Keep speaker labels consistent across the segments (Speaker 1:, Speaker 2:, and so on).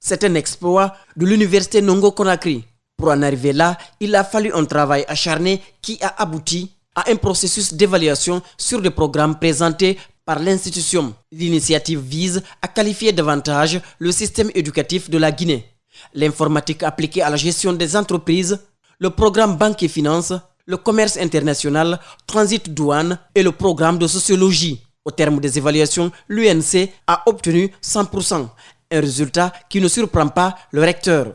Speaker 1: C'est un exploit de l'université Nongo Conakry. Pour en arriver là, il a fallu un travail acharné qui a abouti à un processus d'évaluation sur des programmes présentés par l'institution. L'initiative vise à qualifier davantage le système éducatif de la Guinée. L'informatique appliquée à la gestion des entreprises, le programme banque et finance, le commerce international, transit douane et le programme de sociologie. Au terme des évaluations, l'UNC a obtenu 100%, un résultat qui ne surprend pas le recteur.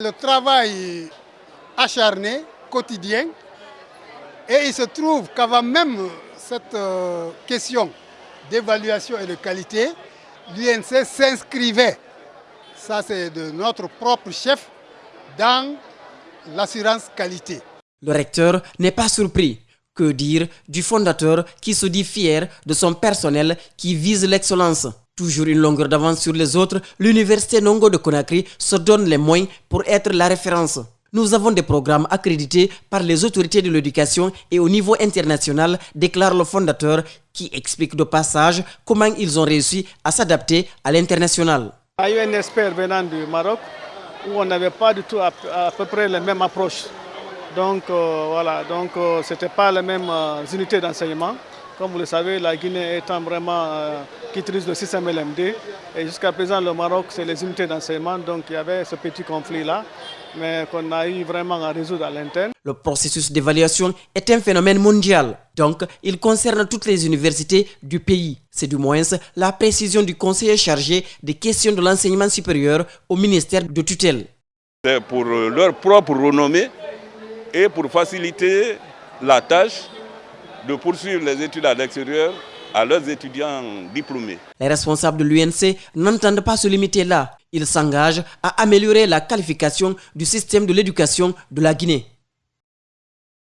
Speaker 2: Le travail acharné, quotidien, et il se trouve qu'avant même cette euh, question d'évaluation et de qualité, l'UNC s'inscrivait, ça c'est de notre propre chef, dans l'assurance qualité.
Speaker 1: Le recteur n'est pas surpris. Que dire du fondateur qui se dit fier de son personnel qui vise l'excellence Toujours une longueur d'avance sur les autres, l'université Nongo de Conakry se donne les moyens pour être la référence. Nous avons des programmes accrédités par les autorités de l'éducation et au niveau international, déclare le fondateur qui explique de passage comment ils ont réussi à s'adapter à l'international.
Speaker 3: Il y a eu un expert venant du Maroc où on n'avait pas du tout à, peu près la même approche. Donc euh, voilà, donc euh, pas les mêmes euh, unités d'enseignement. Comme vous le savez, la Guinée étant vraiment qui utilise le système LMD et jusqu'à présent le Maroc c'est les unités d'enseignement donc il y avait ce petit conflit là mais qu'on a eu vraiment à résoudre à l'interne.
Speaker 1: Le processus d'évaluation est un phénomène mondial, donc il concerne toutes les universités du pays. C'est du moins la précision du conseiller chargé des questions de l'enseignement supérieur au ministère de tutelle.
Speaker 4: C'est pour leur propre renommée et pour faciliter la tâche de poursuivre les études à l'extérieur à leurs étudiants diplômés.
Speaker 1: Les responsables de l'UNC n'entendent pas se limiter là. Ils s'engagent à améliorer la qualification du système de l'éducation de la Guinée.